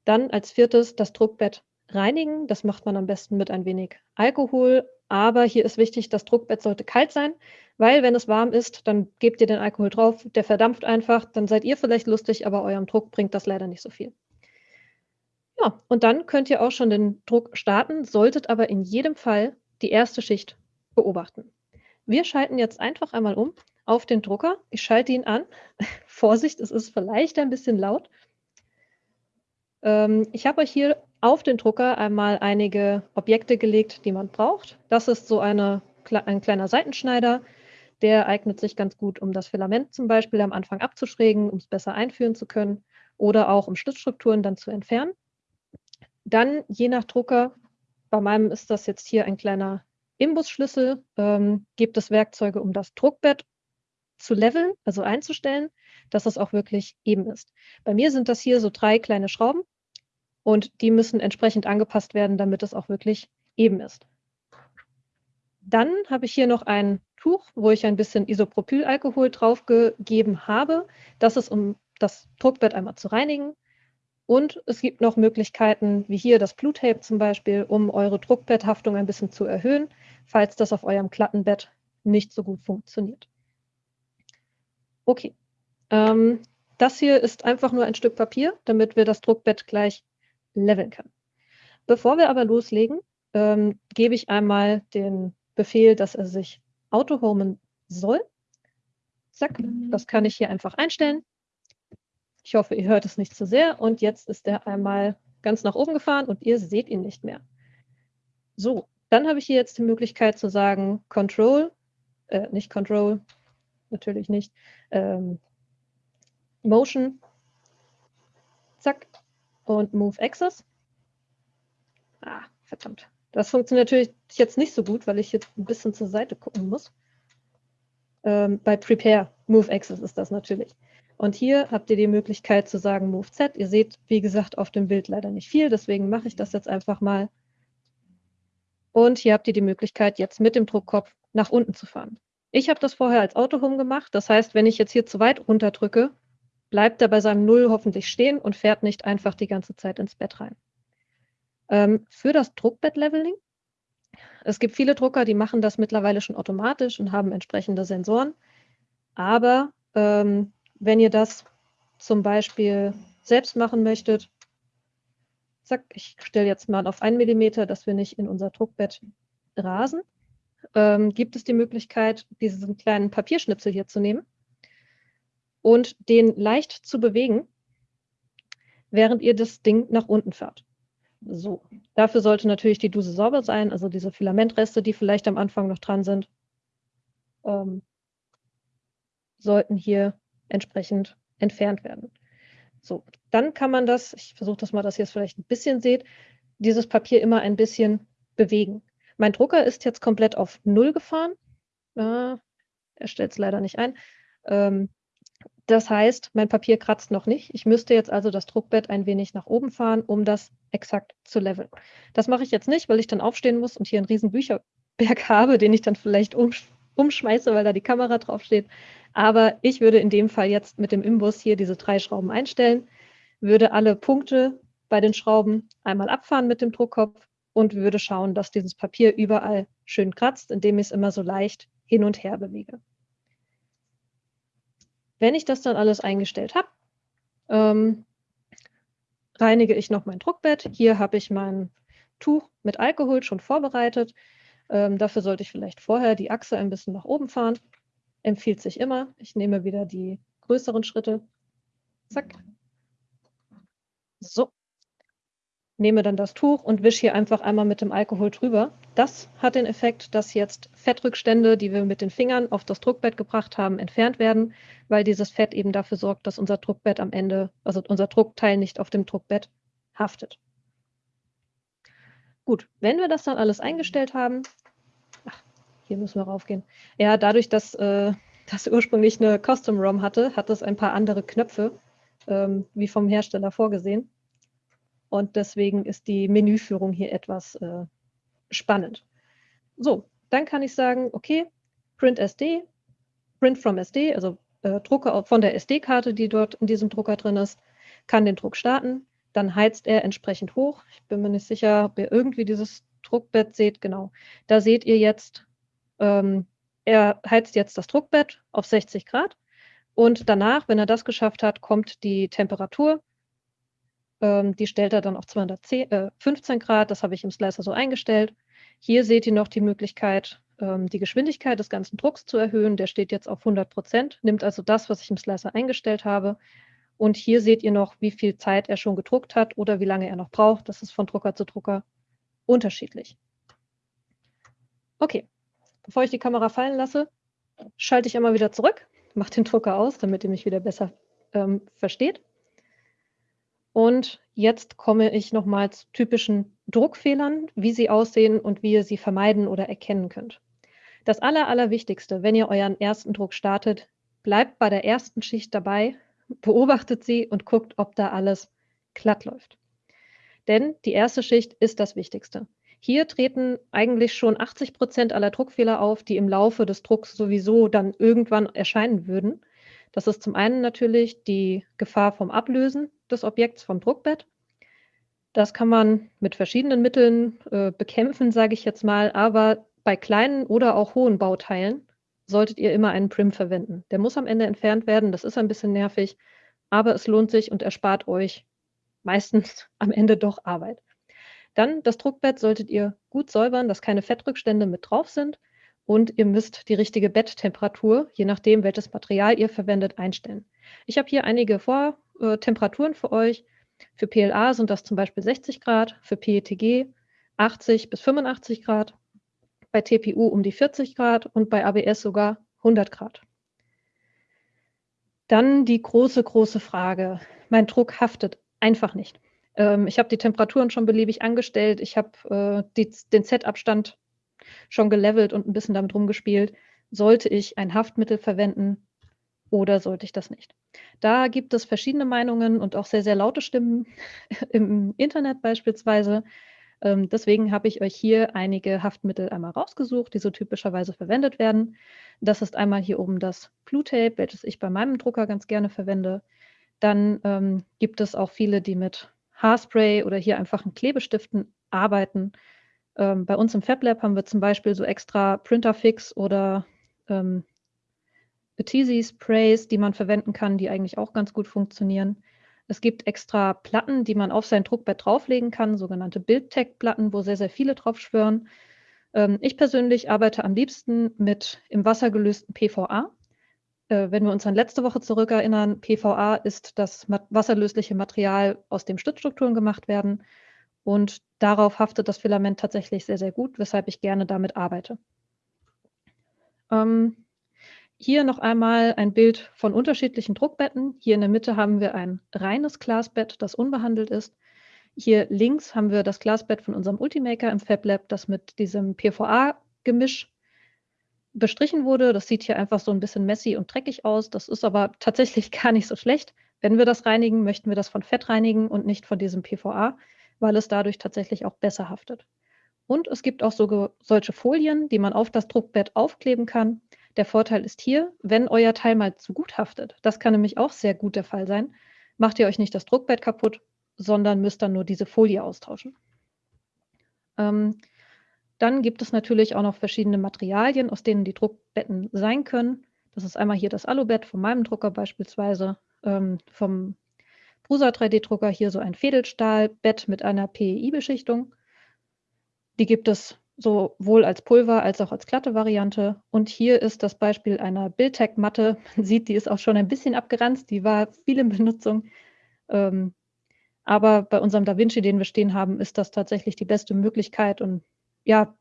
Dann als viertes das Druckbett reinigen. Das macht man am besten mit ein wenig Alkohol. Aber hier ist wichtig, das Druckbett sollte kalt sein, weil wenn es warm ist, dann gebt ihr den Alkohol drauf, der verdampft einfach, dann seid ihr vielleicht lustig, aber eurem Druck bringt das leider nicht so viel. Ja, und dann könnt ihr auch schon den Druck starten, solltet aber in jedem Fall die erste Schicht beobachten. Wir schalten jetzt einfach einmal um auf den Drucker. Ich schalte ihn an. Vorsicht, es ist vielleicht ein bisschen laut. Ähm, ich habe euch hier auf den Drucker einmal einige Objekte gelegt, die man braucht. Das ist so eine, ein kleiner Seitenschneider. Der eignet sich ganz gut, um das Filament zum Beispiel am Anfang abzuschrägen, um es besser einführen zu können oder auch um Schlitzstrukturen dann zu entfernen. Dann je nach Drucker, bei meinem ist das jetzt hier ein kleiner Imbusschlüssel, ähm, gibt es Werkzeuge, um das Druckbett zu leveln, also einzustellen, dass es auch wirklich eben ist. Bei mir sind das hier so drei kleine Schrauben und die müssen entsprechend angepasst werden, damit es auch wirklich eben ist. Dann habe ich hier noch ein Tuch, wo ich ein bisschen Isopropylalkohol draufgegeben habe. Das ist, um das Druckbett einmal zu reinigen. Und es gibt noch Möglichkeiten, wie hier das Blue-Tape zum Beispiel, um eure Druckbetthaftung ein bisschen zu erhöhen, falls das auf eurem Klattenbett nicht so gut funktioniert. Okay, ähm, das hier ist einfach nur ein Stück Papier, damit wir das Druckbett gleich leveln können. Bevor wir aber loslegen, ähm, gebe ich einmal den Befehl, dass er sich auto-homen soll. Zack, das kann ich hier einfach einstellen. Ich hoffe, ihr hört es nicht zu sehr. Und jetzt ist er einmal ganz nach oben gefahren und ihr seht ihn nicht mehr. So, dann habe ich hier jetzt die Möglichkeit zu sagen Control, äh, nicht Control, natürlich nicht, ähm, Motion, zack, und Move Access. Ah, verdammt. Das funktioniert natürlich jetzt nicht so gut, weil ich jetzt ein bisschen zur Seite gucken muss. Ähm, bei Prepare, Move Access ist das natürlich. Und hier habt ihr die Möglichkeit zu sagen Move Z. Ihr seht, wie gesagt, auf dem Bild leider nicht viel, deswegen mache ich das jetzt einfach mal. Und hier habt ihr die Möglichkeit, jetzt mit dem Druckkopf nach unten zu fahren. Ich habe das vorher als Autohome gemacht. Das heißt, wenn ich jetzt hier zu weit runterdrücke, bleibt er bei seinem Null hoffentlich stehen und fährt nicht einfach die ganze Zeit ins Bett rein. Ähm, für das Druckbett-Leveling, es gibt viele Drucker, die machen das mittlerweile schon automatisch und haben entsprechende Sensoren. Aber ähm, wenn ihr das zum Beispiel selbst machen möchtet, zack, ich stelle jetzt mal auf 1 mm, dass wir nicht in unser Druckbett rasen, ähm, gibt es die Möglichkeit, diesen kleinen Papierschnipsel hier zu nehmen und den leicht zu bewegen, während ihr das Ding nach unten fahrt. So, dafür sollte natürlich die Duse sauber sein, also diese Filamentreste, die vielleicht am Anfang noch dran sind, ähm, sollten hier entsprechend entfernt werden. So, dann kann man das, ich versuche das mal, dass ihr es vielleicht ein bisschen seht, dieses Papier immer ein bisschen bewegen. Mein Drucker ist jetzt komplett auf Null gefahren. Äh, er stellt es leider nicht ein. Ähm, das heißt, mein Papier kratzt noch nicht. Ich müsste jetzt also das Druckbett ein wenig nach oben fahren, um das exakt zu leveln. Das mache ich jetzt nicht, weil ich dann aufstehen muss und hier einen riesen Bücherberg habe, den ich dann vielleicht umsch umschmeiße, weil da die Kamera draufsteht. Aber ich würde in dem Fall jetzt mit dem Imbus hier diese drei Schrauben einstellen, würde alle Punkte bei den Schrauben einmal abfahren mit dem Druckkopf und würde schauen, dass dieses Papier überall schön kratzt, indem ich es immer so leicht hin und her bewege. Wenn ich das dann alles eingestellt habe, ähm, reinige ich noch mein Druckbett. Hier habe ich mein Tuch mit Alkohol schon vorbereitet. Ähm, dafür sollte ich vielleicht vorher die Achse ein bisschen nach oben fahren. Empfiehlt sich immer. Ich nehme wieder die größeren Schritte. Zack. So nehme dann das Tuch und wische hier einfach einmal mit dem Alkohol drüber. Das hat den Effekt, dass jetzt Fettrückstände, die wir mit den Fingern auf das Druckbett gebracht haben, entfernt werden, weil dieses Fett eben dafür sorgt, dass unser Druckbett am Ende, also unser Druckteil nicht auf dem Druckbett haftet. Gut, wenn wir das dann alles eingestellt haben, ach, hier müssen wir raufgehen. Ja, dadurch, dass äh, das ursprünglich eine Custom ROM hatte, hat es ein paar andere Knöpfe, ähm, wie vom Hersteller vorgesehen. Und deswegen ist die Menüführung hier etwas äh, spannend. So, dann kann ich sagen, okay, Print SD, Print from SD, also äh, Drucker von der SD-Karte, die dort in diesem Drucker drin ist, kann den Druck starten. Dann heizt er entsprechend hoch. Ich bin mir nicht sicher, ob ihr irgendwie dieses Druckbett seht. Genau, da seht ihr jetzt, ähm, er heizt jetzt das Druckbett auf 60 Grad. Und danach, wenn er das geschafft hat, kommt die Temperatur ähm, die stellt er dann auf 215 äh, Grad. Das habe ich im Slicer so eingestellt. Hier seht ihr noch die Möglichkeit, ähm, die Geschwindigkeit des ganzen Drucks zu erhöhen. Der steht jetzt auf 100 Prozent, nimmt also das, was ich im Slicer eingestellt habe. Und hier seht ihr noch, wie viel Zeit er schon gedruckt hat oder wie lange er noch braucht. Das ist von Drucker zu Drucker unterschiedlich. Okay, bevor ich die Kamera fallen lasse, schalte ich einmal wieder zurück, mache den Drucker aus, damit ihr mich wieder besser ähm, versteht. Und jetzt komme ich nochmal zu typischen Druckfehlern, wie sie aussehen und wie ihr sie vermeiden oder erkennen könnt. Das Aller, Allerwichtigste, wenn ihr euren ersten Druck startet, bleibt bei der ersten Schicht dabei, beobachtet sie und guckt, ob da alles glatt läuft. Denn die erste Schicht ist das Wichtigste. Hier treten eigentlich schon 80 Prozent aller Druckfehler auf, die im Laufe des Drucks sowieso dann irgendwann erscheinen würden. Das ist zum einen natürlich die Gefahr vom Ablösen des Objekts vom Druckbett. Das kann man mit verschiedenen Mitteln äh, bekämpfen, sage ich jetzt mal, aber bei kleinen oder auch hohen Bauteilen solltet ihr immer einen Prim verwenden. Der muss am Ende entfernt werden, das ist ein bisschen nervig, aber es lohnt sich und erspart euch meistens am Ende doch Arbeit. Dann das Druckbett solltet ihr gut säubern, dass keine Fettrückstände mit drauf sind und ihr müsst die richtige Betttemperatur, je nachdem, welches Material ihr verwendet, einstellen. Ich habe hier einige Vortemperaturen für euch. Für PLA sind das zum Beispiel 60 Grad, für PETG 80 bis 85 Grad, bei TPU um die 40 Grad und bei ABS sogar 100 Grad. Dann die große, große Frage. Mein Druck haftet einfach nicht. Ähm, ich habe die Temperaturen schon beliebig angestellt. Ich habe äh, den Z-Abstand schon gelevelt und ein bisschen damit rumgespielt. Sollte ich ein Haftmittel verwenden oder sollte ich das nicht? Da gibt es verschiedene Meinungen und auch sehr, sehr laute Stimmen im Internet beispielsweise. Ähm, deswegen habe ich euch hier einige Haftmittel einmal rausgesucht, die so typischerweise verwendet werden. Das ist einmal hier oben das Blue-Tape, welches ich bei meinem Drucker ganz gerne verwende. Dann ähm, gibt es auch viele, die mit Haarspray oder hier einfachen Klebestiften arbeiten. Ähm, bei uns im FabLab haben wir zum Beispiel so extra Printerfix oder ähm, Betisi-Sprays, die man verwenden kann, die eigentlich auch ganz gut funktionieren. Es gibt extra Platten, die man auf sein Druckbett drauflegen kann, sogenannte Build-Tech-Platten, wo sehr, sehr viele drauf schwören. Ähm, ich persönlich arbeite am liebsten mit im Wasser gelösten PVA. Äh, wenn wir uns an letzte Woche zurückerinnern, PVA ist das wasserlösliche Material, aus dem Stützstrukturen gemacht werden. Und darauf haftet das Filament tatsächlich sehr, sehr gut, weshalb ich gerne damit arbeite. Ähm, hier noch einmal ein Bild von unterschiedlichen Druckbetten. Hier in der Mitte haben wir ein reines Glasbett, das unbehandelt ist. Hier links haben wir das Glasbett von unserem Ultimaker im FabLab, das mit diesem PVA-Gemisch bestrichen wurde. Das sieht hier einfach so ein bisschen messy und dreckig aus. Das ist aber tatsächlich gar nicht so schlecht. Wenn wir das reinigen, möchten wir das von Fett reinigen und nicht von diesem PVA weil es dadurch tatsächlich auch besser haftet. Und es gibt auch so, solche Folien, die man auf das Druckbett aufkleben kann. Der Vorteil ist hier, wenn euer Teil mal zu gut haftet, das kann nämlich auch sehr gut der Fall sein, macht ihr euch nicht das Druckbett kaputt, sondern müsst dann nur diese Folie austauschen. Ähm, dann gibt es natürlich auch noch verschiedene Materialien, aus denen die Druckbetten sein können. Das ist einmal hier das Alubett von meinem Drucker beispielsweise, ähm, vom Prusa 3D-Drucker hier so ein Fädelstahlbett mit einer PEI-Beschichtung. Die gibt es sowohl als Pulver als auch als glatte Variante. Und hier ist das Beispiel einer Bildtech-Matte. Man sieht, die ist auch schon ein bisschen abgeranzt, die war viel in Benutzung. Ähm, aber bei unserem Da Vinci, den wir stehen haben, ist das tatsächlich die beste Möglichkeit. Und ja,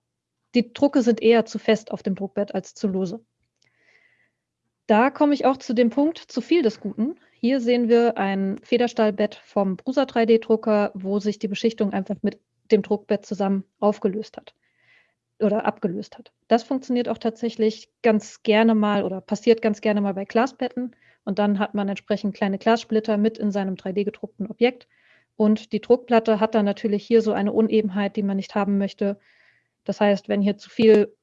die Drucke sind eher zu fest auf dem Druckbett als zu lose. Da komme ich auch zu dem Punkt, zu viel des Guten. Hier sehen wir ein Federstahlbett vom Prusa 3D-Drucker, wo sich die Beschichtung einfach mit dem Druckbett zusammen aufgelöst hat oder abgelöst hat. Das funktioniert auch tatsächlich ganz gerne mal oder passiert ganz gerne mal bei Glasbetten. Und dann hat man entsprechend kleine Glassplitter mit in seinem 3D-gedruckten Objekt. Und die Druckplatte hat dann natürlich hier so eine Unebenheit, die man nicht haben möchte. Das heißt, wenn hier zu viel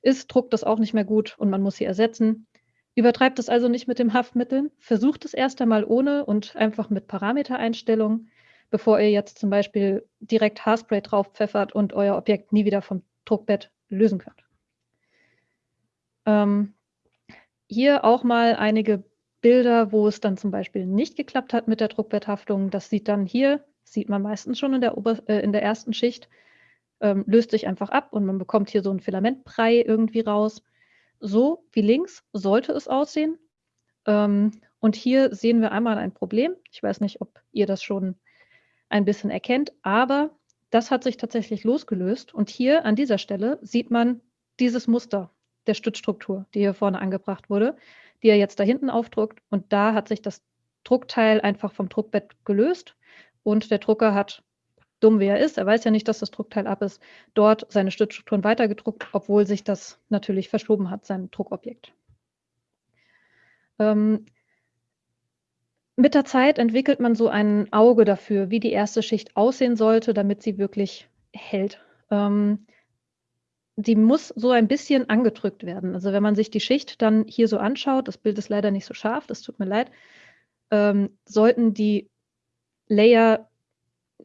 ist, druckt das auch nicht mehr gut und man muss sie ersetzen. Übertreibt es also nicht mit dem Haftmitteln. Versucht es erst einmal ohne und einfach mit Parametereinstellungen, bevor ihr jetzt zum Beispiel direkt Haarspray drauf pfeffert und euer Objekt nie wieder vom Druckbett lösen könnt. Ähm, hier auch mal einige Bilder, wo es dann zum Beispiel nicht geklappt hat mit der Druckbetthaftung. Das sieht dann hier, sieht man meistens schon in der, Ober äh, in der ersten Schicht, ähm, löst sich einfach ab und man bekommt hier so einen Filamentbrei irgendwie raus. So wie links sollte es aussehen. Ähm, und hier sehen wir einmal ein Problem. Ich weiß nicht, ob ihr das schon ein bisschen erkennt, aber das hat sich tatsächlich losgelöst. Und hier an dieser Stelle sieht man dieses Muster der Stützstruktur, die hier vorne angebracht wurde, die er jetzt da hinten aufdruckt. Und da hat sich das Druckteil einfach vom Druckbett gelöst und der Drucker hat dumm wie er ist, er weiß ja nicht, dass das Druckteil ab ist, dort seine Stützstrukturen weitergedruckt, obwohl sich das natürlich verschoben hat, sein Druckobjekt. Ähm, mit der Zeit entwickelt man so ein Auge dafür, wie die erste Schicht aussehen sollte, damit sie wirklich hält. Ähm, die muss so ein bisschen angedrückt werden. Also wenn man sich die Schicht dann hier so anschaut, das Bild ist leider nicht so scharf, das tut mir leid, ähm, sollten die Layer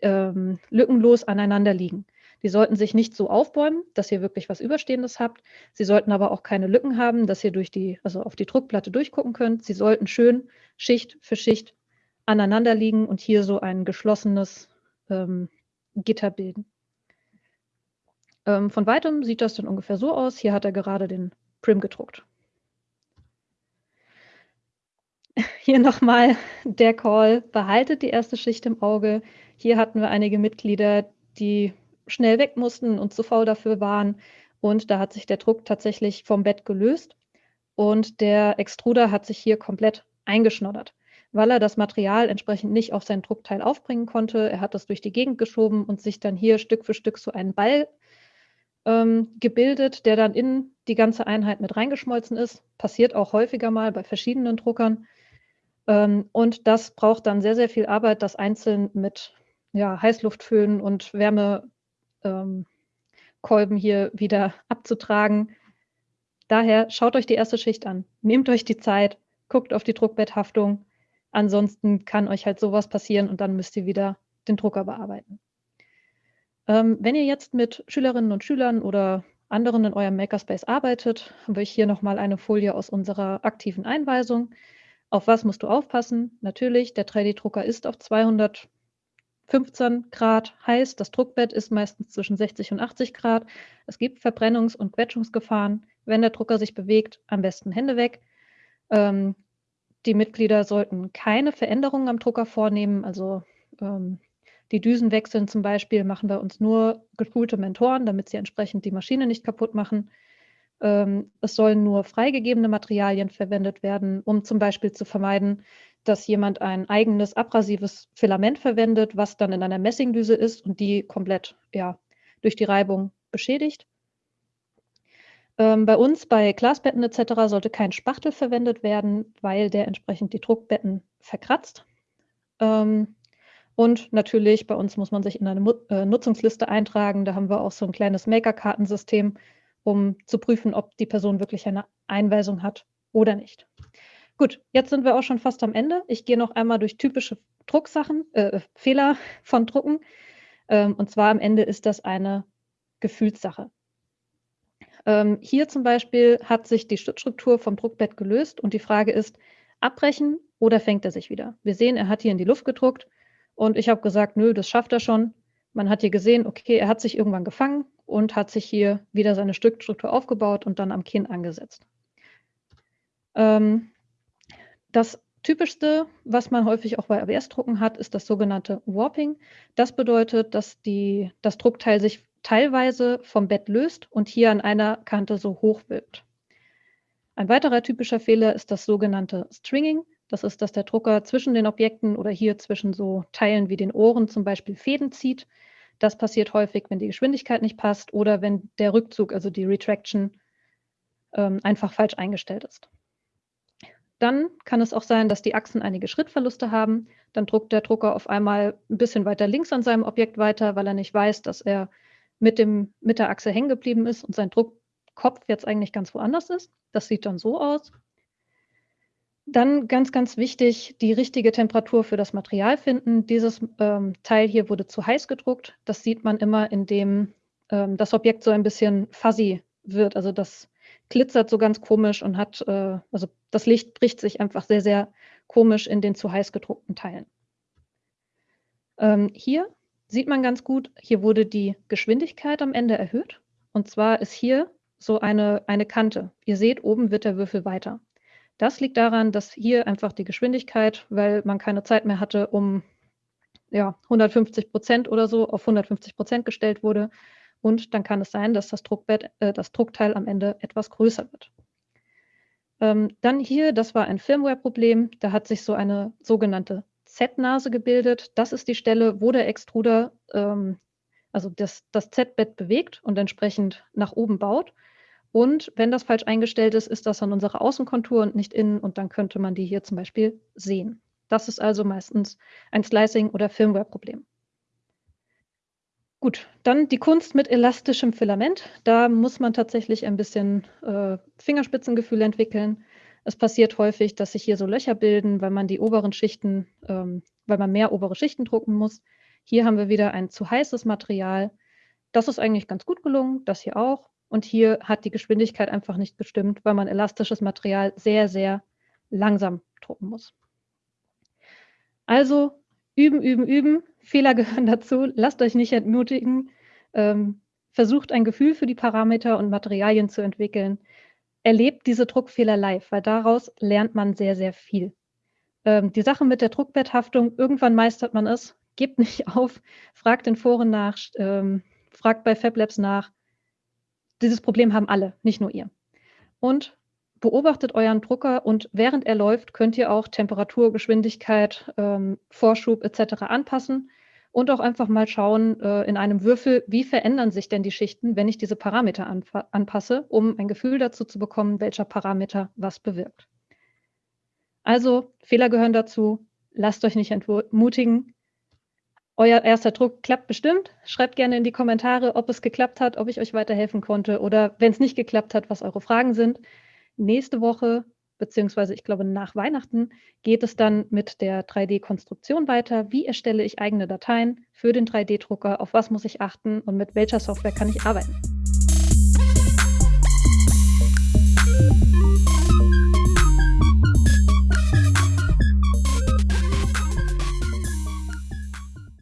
ähm, lückenlos aneinander liegen. Die sollten sich nicht so aufbäumen, dass ihr wirklich was Überstehendes habt. Sie sollten aber auch keine Lücken haben, dass ihr durch die, also auf die Druckplatte durchgucken könnt. Sie sollten schön Schicht für Schicht aneinander liegen und hier so ein geschlossenes ähm, Gitter bilden. Ähm, von weitem sieht das dann ungefähr so aus. Hier hat er gerade den Prim gedruckt. Hier nochmal der Call, behaltet die erste Schicht im Auge. Hier hatten wir einige Mitglieder, die schnell weg mussten und zu faul dafür waren. Und da hat sich der Druck tatsächlich vom Bett gelöst und der Extruder hat sich hier komplett eingeschnoddert, weil er das Material entsprechend nicht auf sein Druckteil aufbringen konnte. Er hat das durch die Gegend geschoben und sich dann hier Stück für Stück so einen Ball ähm, gebildet, der dann in die ganze Einheit mit reingeschmolzen ist. Passiert auch häufiger mal bei verschiedenen Druckern. Ähm, und das braucht dann sehr, sehr viel Arbeit, das einzeln mit ja, Heißluftföhn und Wärmekolben ähm, hier wieder abzutragen. Daher schaut euch die erste Schicht an, nehmt euch die Zeit, guckt auf die Druckbetthaftung. Ansonsten kann euch halt sowas passieren und dann müsst ihr wieder den Drucker bearbeiten. Ähm, wenn ihr jetzt mit Schülerinnen und Schülern oder anderen in eurem Makerspace arbeitet, habe ich hier nochmal eine Folie aus unserer aktiven Einweisung. Auf was musst du aufpassen? Natürlich, der 3D-Drucker ist auf 215 Grad heiß. Das Druckbett ist meistens zwischen 60 und 80 Grad. Es gibt Verbrennungs- und Quetschungsgefahren. Wenn der Drucker sich bewegt, am besten Hände weg. Ähm, die Mitglieder sollten keine Veränderungen am Drucker vornehmen. Also ähm, die Düsen wechseln zum Beispiel machen bei uns nur geschulte Mentoren, damit sie entsprechend die Maschine nicht kaputt machen. Ähm, es sollen nur freigegebene Materialien verwendet werden, um zum Beispiel zu vermeiden, dass jemand ein eigenes abrasives Filament verwendet, was dann in einer Messingdüse ist und die komplett ja, durch die Reibung beschädigt. Ähm, bei uns bei Glasbetten etc. sollte kein Spachtel verwendet werden, weil der entsprechend die Druckbetten verkratzt. Ähm, und natürlich, bei uns muss man sich in eine äh, Nutzungsliste eintragen. Da haben wir auch so ein kleines Maker-Kartensystem, um zu prüfen, ob die Person wirklich eine Einweisung hat oder nicht. Gut, jetzt sind wir auch schon fast am Ende. Ich gehe noch einmal durch typische Drucksachen, äh, Fehler von Drucken. Ähm, und zwar am Ende ist das eine Gefühlssache. Ähm, hier zum Beispiel hat sich die Stützstruktur vom Druckbett gelöst und die Frage ist, abbrechen oder fängt er sich wieder? Wir sehen, er hat hier in die Luft gedruckt und ich habe gesagt, nö, das schafft er schon. Man hat hier gesehen, okay, er hat sich irgendwann gefangen und hat sich hier wieder seine Stückstruktur aufgebaut und dann am Kinn angesetzt. Ähm, das typischste, was man häufig auch bei ABS-Drucken hat, ist das sogenannte Warping. Das bedeutet, dass die, das Druckteil sich teilweise vom Bett löst und hier an einer Kante so hoch wird. Ein weiterer typischer Fehler ist das sogenannte Stringing. Das ist, dass der Drucker zwischen den Objekten oder hier zwischen so Teilen wie den Ohren zum Beispiel Fäden zieht. Das passiert häufig, wenn die Geschwindigkeit nicht passt oder wenn der Rückzug, also die Retraction, ähm, einfach falsch eingestellt ist. Dann kann es auch sein, dass die Achsen einige Schrittverluste haben. Dann druckt der Drucker auf einmal ein bisschen weiter links an seinem Objekt weiter, weil er nicht weiß, dass er mit, dem, mit der Achse hängen geblieben ist und sein Druckkopf jetzt eigentlich ganz woanders ist. Das sieht dann so aus. Dann ganz, ganz wichtig, die richtige Temperatur für das Material finden. Dieses ähm, Teil hier wurde zu heiß gedruckt. Das sieht man immer, indem ähm, das Objekt so ein bisschen fuzzy wird. Also das glitzert so ganz komisch und hat, äh, also das Licht bricht sich einfach sehr, sehr komisch in den zu heiß gedruckten Teilen. Ähm, hier sieht man ganz gut, hier wurde die Geschwindigkeit am Ende erhöht. Und zwar ist hier so eine, eine Kante. Ihr seht, oben wird der Würfel weiter. Das liegt daran, dass hier einfach die Geschwindigkeit, weil man keine Zeit mehr hatte, um ja, 150 Prozent oder so auf 150 Prozent gestellt wurde. Und dann kann es sein, dass das Druckbett, äh, das Druckteil am Ende etwas größer wird. Ähm, dann hier, das war ein Firmware-Problem. Da hat sich so eine sogenannte Z-Nase gebildet. Das ist die Stelle, wo der Extruder ähm, also das, das Z-Bett bewegt und entsprechend nach oben baut. Und wenn das falsch eingestellt ist, ist das an unserer Außenkontur und nicht innen und dann könnte man die hier zum Beispiel sehen. Das ist also meistens ein Slicing- oder Firmware-Problem. Gut, dann die Kunst mit elastischem Filament. Da muss man tatsächlich ein bisschen äh, Fingerspitzengefühl entwickeln. Es passiert häufig, dass sich hier so Löcher bilden, weil man die oberen Schichten, ähm, weil man mehr obere Schichten drucken muss. Hier haben wir wieder ein zu heißes Material. Das ist eigentlich ganz gut gelungen, das hier auch. Und hier hat die Geschwindigkeit einfach nicht gestimmt, weil man elastisches Material sehr, sehr langsam drucken muss. Also üben, üben, üben. Fehler gehören dazu. Lasst euch nicht entmutigen. Ähm, versucht ein Gefühl für die Parameter und Materialien zu entwickeln, erlebt diese Druckfehler live, weil daraus lernt man sehr, sehr viel. Ähm, die Sache mit der Druckbetthaftung, irgendwann meistert man es, gebt nicht auf, fragt in Foren nach, ähm, fragt bei FabLabs nach. Dieses Problem haben alle, nicht nur ihr. Und beobachtet euren Drucker und während er läuft, könnt ihr auch Temperatur, Geschwindigkeit, ähm, Vorschub etc. anpassen und auch einfach mal schauen äh, in einem Würfel, wie verändern sich denn die Schichten, wenn ich diese Parameter anpasse, um ein Gefühl dazu zu bekommen, welcher Parameter was bewirkt. Also Fehler gehören dazu, lasst euch nicht entmutigen. Euer erster Druck klappt bestimmt. Schreibt gerne in die Kommentare, ob es geklappt hat, ob ich euch weiterhelfen konnte oder wenn es nicht geklappt hat, was eure Fragen sind. Nächste Woche, beziehungsweise ich glaube nach Weihnachten, geht es dann mit der 3D-Konstruktion weiter. Wie erstelle ich eigene Dateien für den 3D-Drucker? Auf was muss ich achten und mit welcher Software kann ich arbeiten?